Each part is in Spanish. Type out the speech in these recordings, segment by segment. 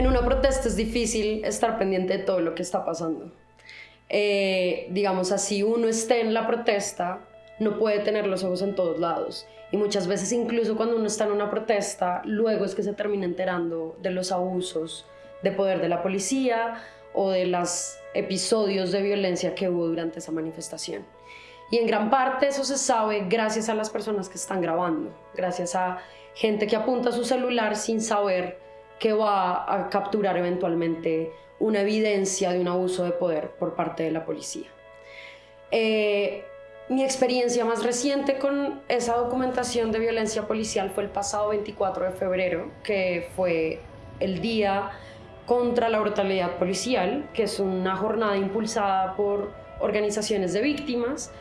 En una protesta es difícil estar pendiente de todo lo que está pasando. Eh, digamos así, uno esté en la protesta, no puede tener los ojos en todos lados. Y muchas veces incluso cuando uno está en una protesta, luego es que se termina enterando de los abusos de poder de la policía o de los episodios de violencia que hubo durante esa manifestación. Y en gran parte eso se sabe gracias a las personas que están grabando, gracias a gente que apunta su celular sin saber que va a capturar eventualmente una evidencia de un abuso de poder por parte de la policía. Eh, mi experiencia más reciente con esa documentación de violencia policial fue el pasado 24 de febrero, que fue el día contra la brutalidad policial, que es una jornada impulsada por organizaciones de víctimas,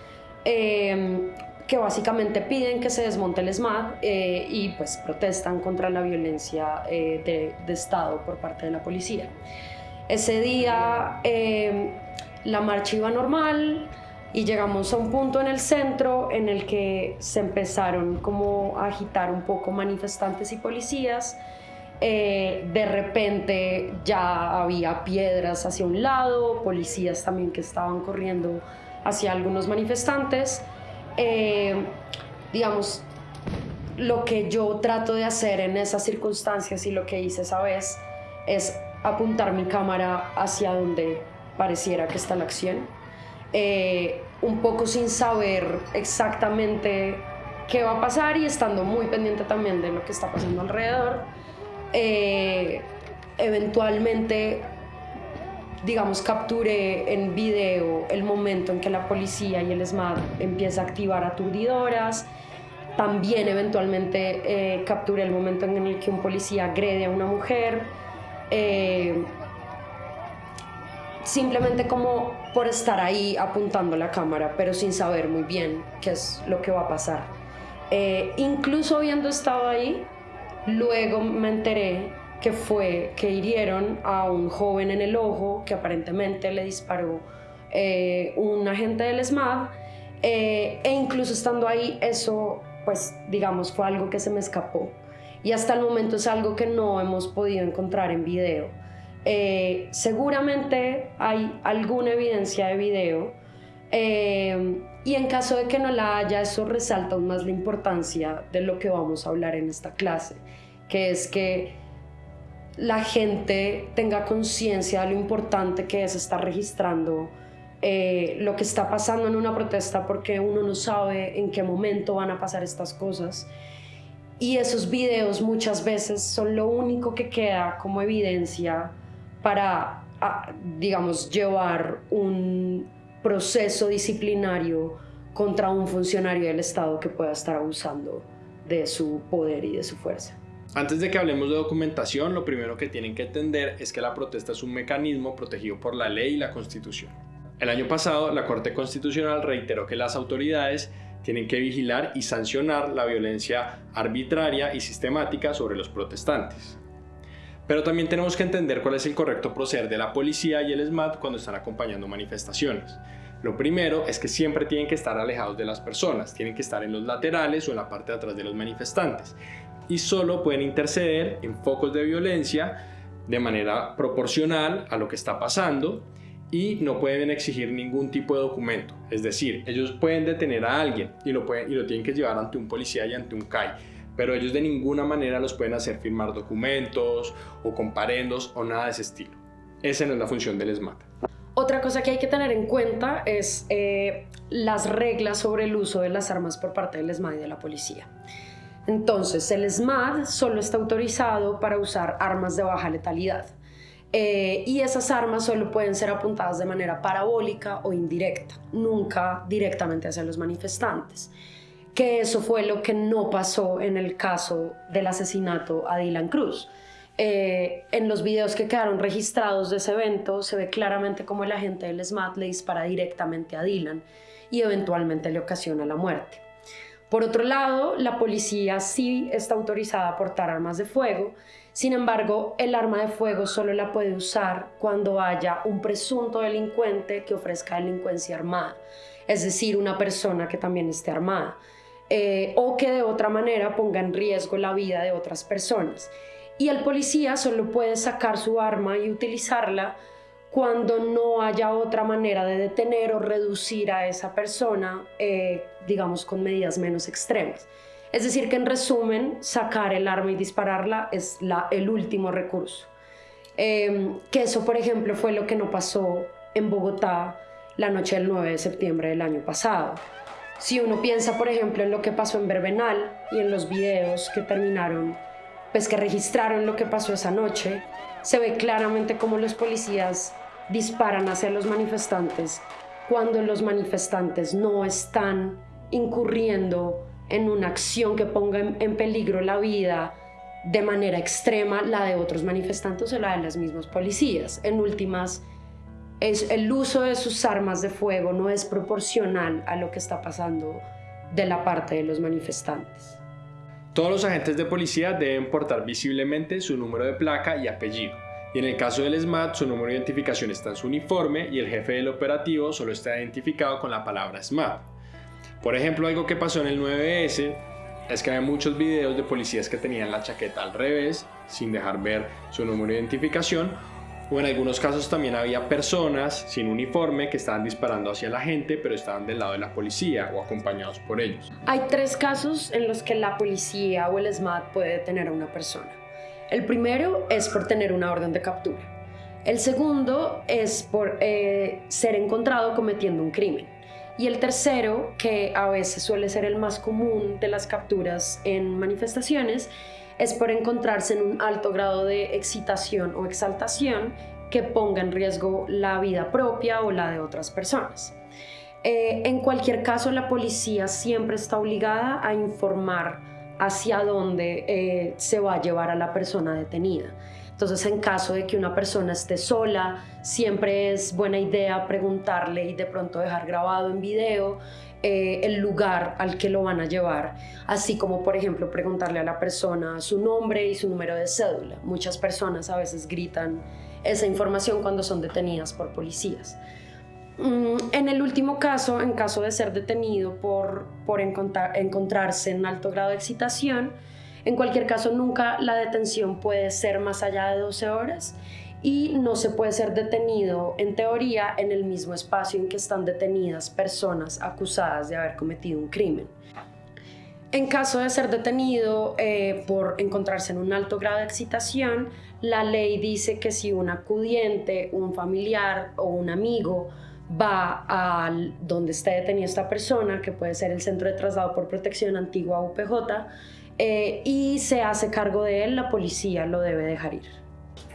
eh, que básicamente piden que se desmonte el SMAD eh, y pues protestan contra la violencia eh, de, Estado por parte de la policía. Ese día la marcha iba normal, y llegamos a un punto en el centro en el que se empezaron como a agitar un poco manifestantes y policías. Eh, de repente ya había piedras hacia un lado, policías también que estaban corriendo hacia algunos manifestantes. Eh, digamos, lo que yo trato de hacer en esas circunstancias y lo que hice esa vez es apuntar mi cámara hacia donde pareciera que está la acción eh, un poco sin saber exactamente qué va a pasar y estando muy pendiente también de lo que está pasando alrededor. Eh, eventualmente, digamos, capturé en video el momento en que la policía y el SMAT empieza a activar aturdidoras. También eventualmente eh, capturé el momento en el que un policía agrede a una mujer simplemente como por estar ahí apuntando la cámara, pero sin saber muy bien qué es lo que va a pasar. Eh, incluso habiendo estado ahí, luego me enteré que fue que hirieron a un joven en el ojo que aparentemente le disparó eh, un agente del SMAD eh, e incluso estando ahí eso pues digamos fue algo que se me escapó. Y hasta el momento es algo que no hemos podido encontrar en video. Eh, seguramente hay alguna evidencia de video y en caso de que no la haya, eso resalta aún más la importancia de lo que vamos a hablar en esta clase, que es que la gente tenga conciencia de lo importante que es estar registrando eh, lo que está pasando en una protesta porque uno no sabe en qué momento van a pasar estas cosas. Y esos videos muchas veces son lo único que queda como evidencia para, digamos, llevar un proceso disciplinario contra un funcionario del Estado que pueda estar abusando de su poder y de su fuerza. Antes de que hablemos de documentación, lo primero que tienen que entender es que la protesta es un mecanismo protegido por la ley y la Constitución. El año pasado, la Corte Constitucional reiteró que las autoridades tienen que vigilar y sancionar la violencia arbitraria y sistemática sobre los protestantes. Pero también tenemos que entender cuál es el correcto proceder de la policía y el SMAT cuando están acompañando manifestaciones. Lo primero es que siempre tienen que estar alejados de las personas, tienen que estar en los laterales o en la parte de atrás de los manifestantes y solo pueden interceder en focos de violencia de manera proporcional a lo que está pasando y no pueden exigir ningún tipo de documento. Es decir, ellos pueden detener a alguien y lo, pueden, y lo tienen que llevar ante un policía y ante un CAI pero ellos de ninguna manera los pueden hacer firmar documentos o comparendos o nada de ese estilo. Esa no es la función del SMAT. Otra cosa que hay que tener en cuenta es eh, las reglas sobre el uso de las armas por parte del SMAT y de la policía. Entonces, el SMAT solo está autorizado para usar armas de baja letalidad. Eh, y esas armas solo pueden ser apuntadas de manera parabólica o indirecta, nunca directamente hacia los manifestantes que eso fue lo que no pasó en el caso del asesinato a Dylan Cruz. Eh, en los videos que quedaron registrados de ese evento se ve claramente cómo el agente del SMAT le dispara directamente a Dylan y eventualmente le ocasiona la muerte. Por otro lado, la policía sí está autorizada a portar armas de fuego, sin embargo, el arma de fuego solo la puede usar cuando haya un presunto delincuente que ofrezca delincuencia armada, es decir, una persona que también esté armada. Eh, o que de otra manera ponga en riesgo la vida de otras personas. y el policía solo puede sacar su arma y utilizarla cuando no haya otra manera de detener o reducir a esa persona, eh, digamos, con medidas menos extremas. Es decir, que en resumen, sacar el arma y dispararla es la, el último recurso. Em, que eso, por ejemplo, fue lo que no pasó en Bogotá la noche del 9 de septiembre del año pasado. Si uno piensa, por ejemplo, en lo que pasó en Berbenal y en los videos que terminaron, pues que registraron lo que pasó esa noche, se ve claramente cómo los policías disparan hacia los manifestantes cuando los manifestantes no están incurriendo en una acción que ponga en, peligro la vida de manera extrema, la de otros manifestantes o la de las mismas policías. En últimas, el uso de sus armas de fuego no es proporcional a lo que está pasando de la parte de los manifestantes. Todos los agentes de policía deben portar visiblemente su número de placa y apellido. Y en el caso del SMAT, su número de identificación está en su uniforme y el jefe del operativo solo está identificado con la palabra SMAT. Por ejemplo, algo que pasó en el 9S es que hay muchos videos de policías que tenían la chaqueta al revés, sin dejar ver su número de identificación, o en algunos casos también había personas sin uniforme que estaban disparando hacia la gente, pero estaban del lado de la policía o acompañados por ellos. Hay tres casos en los que la policía o el SMAT puede detener a una persona. El primero es por tener una orden de captura. El segundo es por eh, ser encontrado cometiendo un crimen. Y el tercero, que a veces suele ser el más común de las capturas en manifestaciones, es por encontrarse en un alto grado de excitación o exaltación que ponga en riesgo la vida propia o la de otras personas. Eh, en cualquier caso, la policía siempre está obligada a informar hacia dónde eh, se va a llevar a la persona detenida. Entonces, en caso de que una persona esté sola, siempre es buena idea preguntarle y de pronto dejar grabado en video eh, el lugar al que lo van a llevar, así como por ejemplo preguntarle a la persona su nombre y su número de cédula. Muchas personas a veces gritan esa información cuando son detenidas por policías. Mm, en el último caso, en caso de ser detenido por, por encontrarse en alto grado de excitación, en cualquier caso, nunca la detención puede ser más allá de 12 horas y no se puede ser detenido en teoría en el mismo espacio en que están detenidas personas acusadas de haber cometido un crimen. En caso de ser detenido eh, por encontrarse en un alto grado de excitación, la ley dice que si un acudiente, un familiar o un amigo va a donde esté detenida esta persona, que puede ser el Centro de Traslado por Protección Antigua UPJ, eh, y se hace cargo de él, la policía lo debe dejar ir.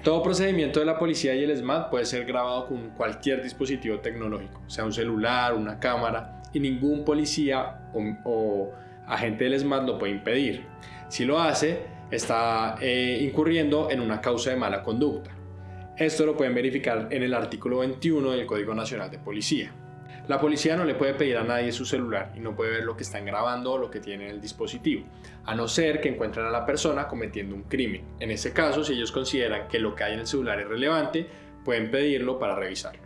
Todo procedimiento de la policía y el SMAT puede ser grabado con cualquier dispositivo tecnológico, sea un celular, una cámara, y ningún policía o, agente del SMAT lo puede impedir. Si lo hace, está eh, incurriendo en una causa de mala conducta. Esto lo pueden verificar en el artículo 21 del Código Nacional de Policía. La policía no le puede pedir a nadie su celular y no puede ver lo que están grabando o lo que tiene en el dispositivo, a no ser que encuentren a la persona cometiendo un crimen. En ese caso, si ellos consideran que lo que hay en el celular es relevante, pueden pedirlo para revisarlo.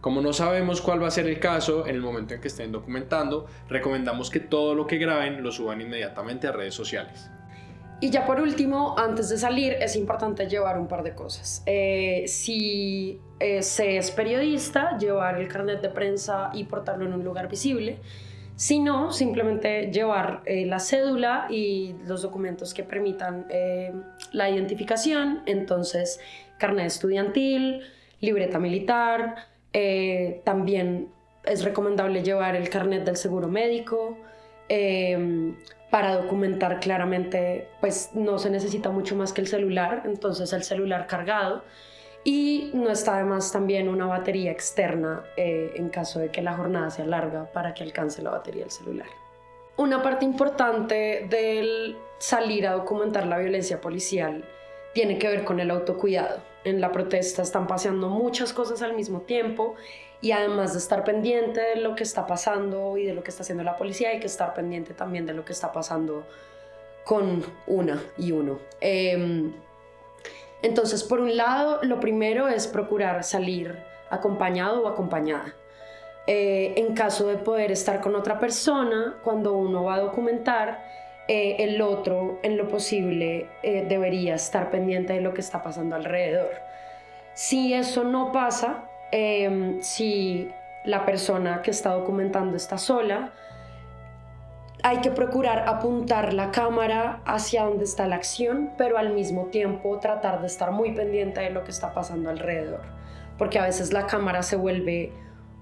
Como no sabemos cuál va a ser el caso en el momento en que estén documentando, recomendamos que todo lo que graben lo suban inmediatamente a redes sociales. Y ya por último, antes de salir, es importante llevar un par de cosas. Eh, si eh, se es periodista, llevar el carnet de prensa y portarlo en un lugar visible. Si no, simplemente llevar eh, la cédula y los documentos que permitan la identificación. Entonces, carnet estudiantil, libreta militar. también es recomendable llevar el carnet del seguro médico para documentar claramente, pues no se necesita mucho más que el celular, entonces el celular cargado y no está además también una batería externa eh, en caso de que la jornada sea larga para que alcance la batería del celular. Una parte importante del salir a documentar la violencia policial tiene que ver con el autocuidado. En la protesta están pasando muchas cosas al mismo tiempo y además de estar pendiente de lo que está pasando y de lo que está haciendo la policía, hay que estar pendiente también de lo que está pasando con una y uno. Em, entonces, por un lado, lo primero es procurar salir acompañado o acompañada. Eh, en caso de poder estar con otra persona, cuando uno va a documentar, eh, el otro en lo posible eh, debería estar pendiente de lo que está pasando alrededor. Si eso no pasa, em, si la persona que está documentando está sola, hay que procurar apuntar la cámara hacia donde está la acción, pero al mismo tiempo tratar de estar muy pendiente de lo que está pasando alrededor, porque a veces la cámara se vuelve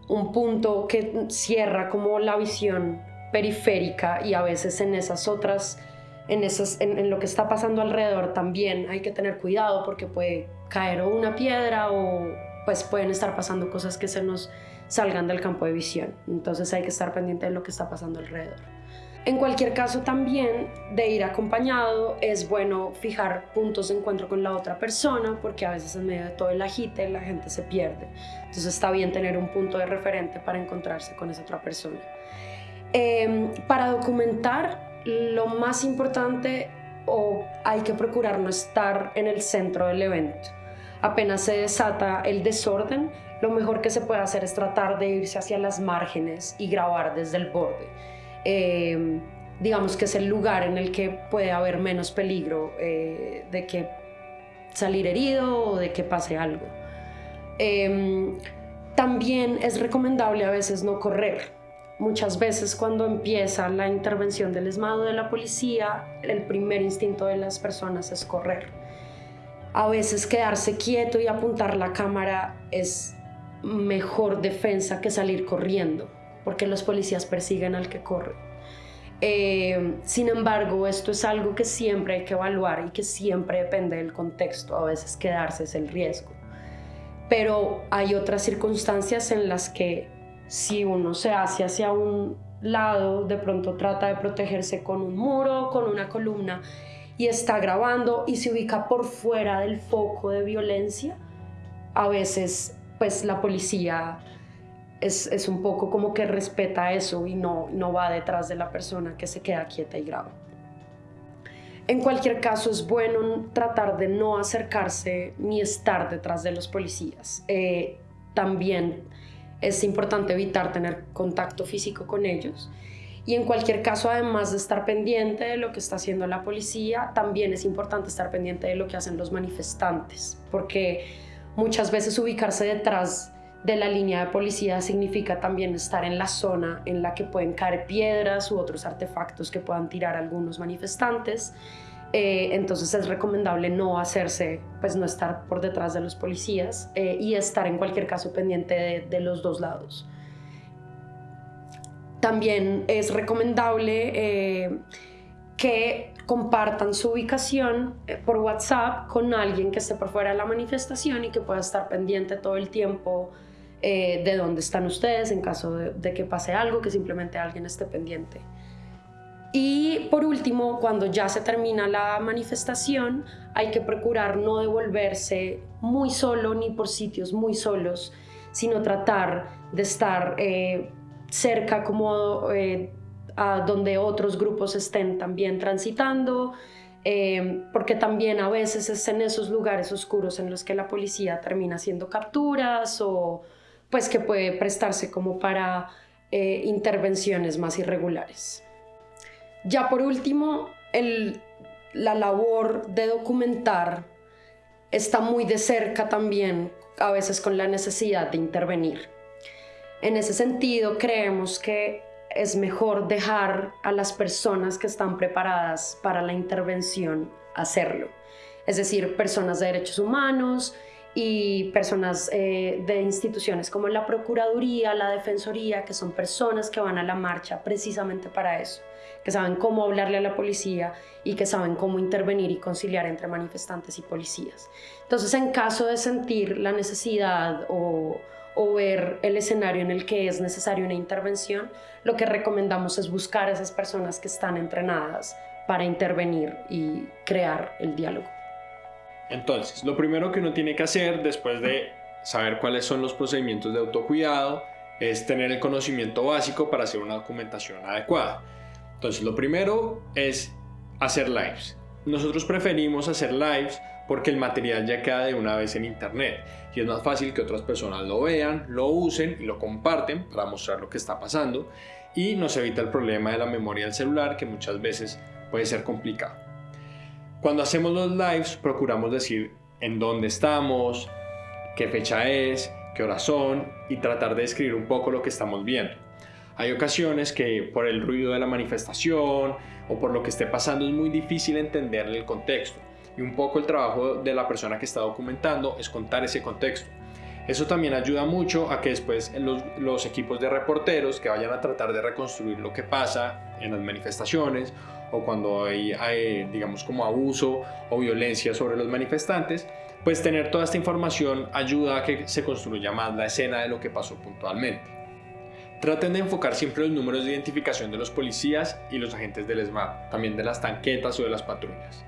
un punto que cierra como la visión periférica y a veces en esas otras, en, esas, en, lo que está pasando alrededor también hay que tener cuidado porque puede caer o una piedra o pues pueden estar pasando cosas que se nos salgan del campo de visión. Entonces hay que estar pendiente de lo que está pasando alrededor. En cualquier caso también de ir acompañado es bueno fijar puntos de encuentro con la otra persona porque a veces en medio de todo el agite la gente se pierde. Entonces está bien tener un punto de referente para encontrarse con esa otra persona. Em, para documentar lo más importante o hay que procurar no estar en el centro del evento. Apenas se desata el desorden, lo mejor que se puede hacer es tratar de irse hacia las márgenes y grabar desde el borde eh, digamos que es el lugar en el que puede haber menos peligro eh, de que salir herido o de que pase algo. Em, también es recomendable a veces no correr. Muchas veces cuando empieza la intervención del esmado de la policía, el primer instinto de las personas es correr. A veces quedarse quieto y apuntar la cámara es mejor defensa que salir corriendo porque los policías persiguen al que corre. Eh, sin embargo, esto es algo que siempre hay que evaluar y que siempre depende del contexto. A veces quedarse es el riesgo. Pero hay otras circunstancias en las que si uno se hace hacia un lado, de pronto trata de protegerse con un muro, con una columna y está grabando y se ubica por fuera del foco de violencia, a veces pues la policía es, un poco como que respeta eso y no, no va detrás de la persona que se queda quieta y graba. En cualquier caso, es bueno tratar de no acercarse ni estar detrás de los policías. Eh, también es importante evitar tener contacto físico con ellos. Y en cualquier caso, además de estar pendiente de lo que está haciendo la policía, también es importante estar pendiente de lo que hacen los manifestantes, porque muchas veces ubicarse detrás de la línea de policía significa también estar en la zona en la que pueden caer piedras u otros artefactos que puedan tirar algunos manifestantes. Eh, entonces es recomendable no hacerse, pues no estar por detrás de los policías eh, y estar en cualquier caso pendiente de, los dos lados. También es recomendable eh, que compartan su ubicación por WhatsApp con alguien que esté por fuera de la manifestación y que pueda estar pendiente todo el tiempo de dónde están ustedes en caso de, que pase algo, que simplemente alguien esté pendiente. Y por último, cuando ya se termina la manifestación, hay que procurar no devolverse muy solo ni por sitios muy solos, sino tratar de estar eh, cerca como eh, a donde otros grupos estén también transitando, porque también a veces es en esos lugares oscuros en los que la policía termina haciendo capturas o, pues que puede prestarse como para eh, intervenciones más irregulares. Ya por último, la labor de documentar está muy de cerca también a veces con la necesidad de intervenir. En ese sentido, creemos que es mejor dejar a las personas que están preparadas para la intervención hacerlo. Es decir, personas de derechos humanos, y personas eh, de instituciones como la Procuraduría, la Defensoría, que son personas que van a la marcha precisamente para eso, que saben cómo hablarle a la policía y que saben cómo intervenir y conciliar entre manifestantes y policías. Entonces, en caso de sentir la necesidad o, o ver el escenario en el que es necesaria una intervención, lo que recomendamos es buscar a esas personas que están entrenadas para intervenir y crear el diálogo. Entonces, lo primero que uno tiene que hacer después de saber cuáles son los procedimientos de autocuidado es tener el conocimiento básico para hacer una documentación adecuada. Entonces, lo primero es hacer lives. Nosotros preferimos hacer lives porque el material ya queda de una vez en internet y es más fácil que otras personas lo vean, lo usen y lo comparten para mostrar lo que está pasando y nos evita el problema de la memoria del celular que muchas veces puede ser complicado. Cuando hacemos los lives procuramos decir en dónde estamos, qué fecha es, qué hora son y tratar de describir un poco lo que estamos viendo. Hay ocasiones que por el ruido de la manifestación o por lo que esté pasando es muy difícil entender el contexto y un poco el trabajo de la persona que está documentando es contar ese contexto. Eso también ayuda mucho a que después los, los, equipos de reporteros que vayan a tratar de reconstruir lo que pasa en las manifestaciones o cuando hay, digamos como abuso o violencia sobre los manifestantes, pues tener toda esta información ayuda a que se construya más la escena de lo que pasó puntualmente. Traten de enfocar siempre los números de identificación de los policías y los agentes del ESMAD, también de las tanquetas o de las patrullas.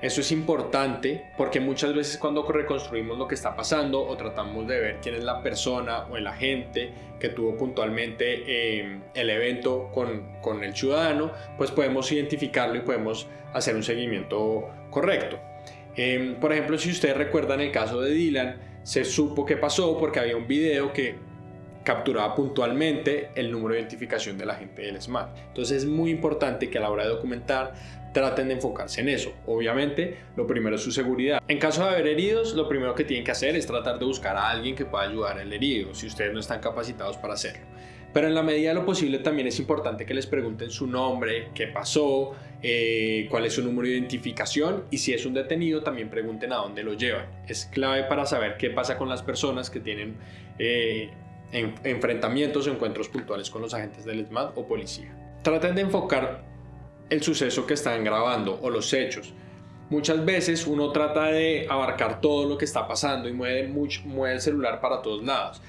Eso es importante porque muchas veces cuando reconstruimos lo que está pasando o tratamos de ver quién es la persona o el agente que tuvo puntualmente eh, el evento con, con el ciudadano, pues podemos identificarlo y podemos hacer un seguimiento correcto. Eh, por ejemplo, si ustedes recuerdan el caso de Dylan, se supo qué pasó porque había un video que capturaba puntualmente el número de identificación del agente del SMAT. Entonces es muy importante que a la hora de documentar traten de enfocarse en eso. Obviamente, lo primero es su seguridad. En caso de haber heridos, lo primero que tienen que hacer es tratar de buscar a alguien que pueda ayudar al herido, si ustedes no están capacitados para hacerlo. Pero en la medida de lo posible también es importante que les pregunten su nombre, qué pasó, eh, cuál es su número de identificación y si es un detenido también pregunten a dónde lo llevan. Es clave para saber qué pasa con las personas que tienen eh, enfrentamientos o encuentros puntuales con los agentes del ESMAD o policía. Traten de enfocar el suceso que están grabando o los hechos. Muchas veces uno trata de abarcar todo lo que está pasando y mueve, mucho, mueve el celular para todos lados.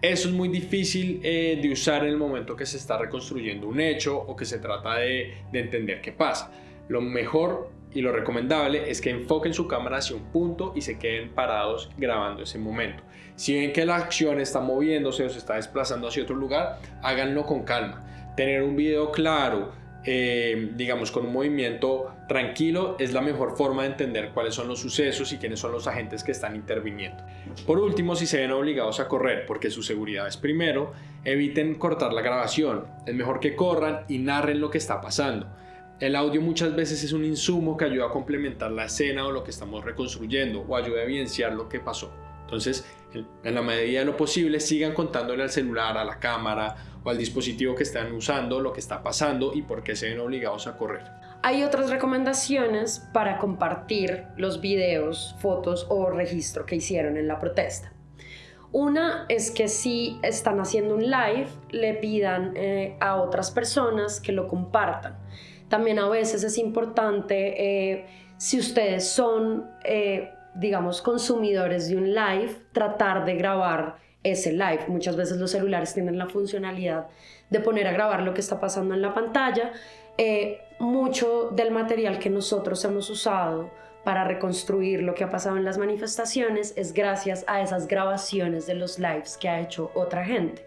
Eso es muy difícil eh, de usar en el momento que se está reconstruyendo un hecho o que se trata de, de entender qué pasa. Lo mejor y lo recomendable es que enfoquen su cámara hacia un punto y se queden parados grabando ese momento. Si ven que la acción está moviéndose o se está desplazando hacia otro lugar, háganlo con calma. Tener un video claro, eh, digamos, con un movimiento tranquilo, es la mejor forma de entender cuáles son los sucesos y quiénes son los agentes que están interviniendo. Por último, si se ven obligados a correr porque su seguridad es primero, eviten cortar la grabación. Es mejor que corran y narren lo que está pasando. El audio muchas veces es un insumo que ayuda a complementar la escena o lo que estamos reconstruyendo o ayuda a evidenciar lo que pasó. Entonces, en la medida de lo posible, sigan contándole al celular, a la cámara o al dispositivo que están usando lo que está pasando y por qué se ven obligados a correr. Hay otras recomendaciones para compartir los videos, fotos o registro que hicieron en la protesta. Una es que si están haciendo un live, le pidan eh, a otras personas que lo compartan. También a veces es importante, eh, si ustedes son, eh, digamos, consumidores de un live, tratar de grabar ese live. Muchas veces los celulares tienen la funcionalidad de poner a grabar lo que está pasando en la pantalla. Eh, mucho del material que nosotros hemos usado para reconstruir lo que ha pasado en las manifestaciones es gracias a esas grabaciones de los lives que ha hecho otra gente.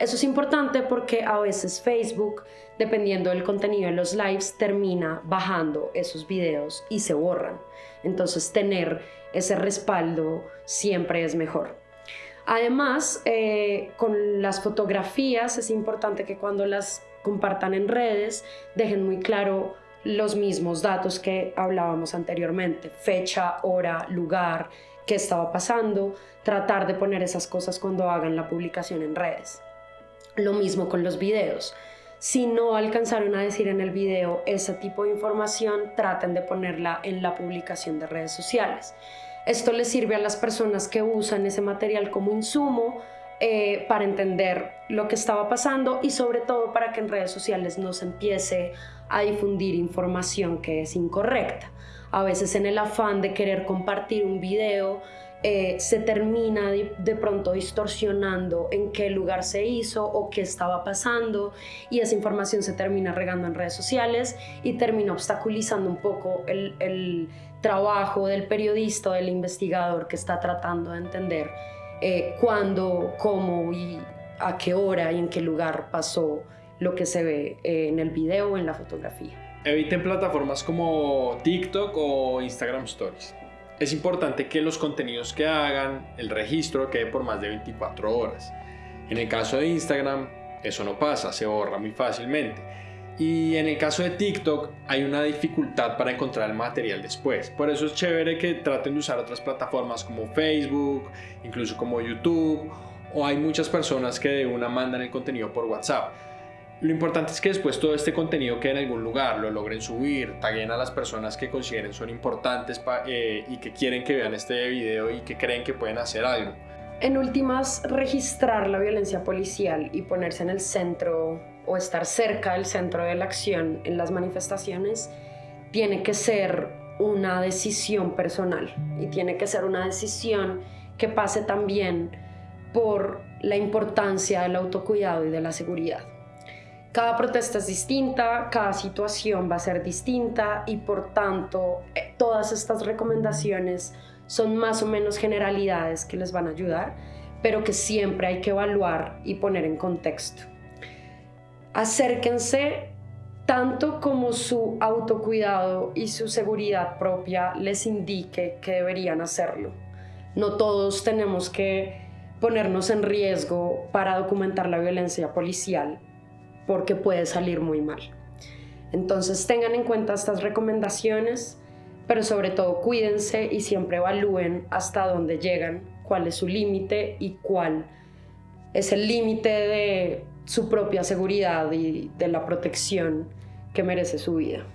Eso es importante porque a veces Facebook, dependiendo del contenido de los lives, termina bajando esos videos y se borran. Entonces tener ese respaldo siempre es mejor. Además, eh, con las fotografías es importante que cuando las compartan en redes dejen muy claro los mismos datos que hablábamos anteriormente, fecha, hora, lugar, qué estaba pasando, tratar de poner esas cosas cuando hagan la publicación en redes. Lo mismo con los videos. Si no alcanzaron a decir en el video ese tipo de información, traten de ponerla en la publicación de redes sociales. Esto les sirve a las personas que usan ese material como insumo eh, para entender lo que estaba pasando y sobre todo para que en redes sociales no se empiece a difundir información que es incorrecta. A veces en el afán de querer compartir un video eh, se termina de, pronto distorsionando en qué lugar se hizo o qué estaba pasando y esa información se termina regando en redes sociales y termina obstaculizando un poco el, trabajo del periodista del investigador que está tratando de entender eh, cuándo, cómo y a qué hora y en qué lugar pasó lo que se ve eh, en el video o en la fotografía. Eviten plataformas como TikTok o Instagram Stories es importante que los contenidos que hagan, el registro quede por más de 24 horas. En el caso de Instagram, eso no pasa, se borra muy fácilmente. Y en el caso de TikTok hay una dificultad para encontrar el material después. Por eso es chévere que traten de usar otras plataformas como Facebook, incluso como YouTube, o hay muchas personas que de una mandan el contenido por WhatsApp. Lo importante es que después todo este contenido quede en algún lugar, lo logren subir, taguen a las personas que consideren son importantes eh, y que quieren que vean este video y que creen que pueden hacer algo. En últimas, registrar la violencia policial y ponerse en el centro o estar cerca del centro de la acción en las manifestaciones tiene que ser una decisión personal y tiene que ser una decisión que pase también por la importancia del autocuidado y de la seguridad. Cada protesta es distinta, cada situación va a ser distinta y por tanto eh, todas estas recomendaciones son más o menos generalidades que les van a ayudar, pero que siempre hay que evaluar y poner en contexto. Acérquense tanto como su autocuidado y su seguridad propia les indique que deberían hacerlo. No todos tenemos que ponernos en riesgo para documentar la violencia policial porque puede salir muy mal. Entonces tengan en cuenta estas recomendaciones, pero sobre todo cuídense y siempre evalúen hasta dónde llegan, cuál es su límite y cuál es el límite de su propia seguridad y de la protección que merece su vida.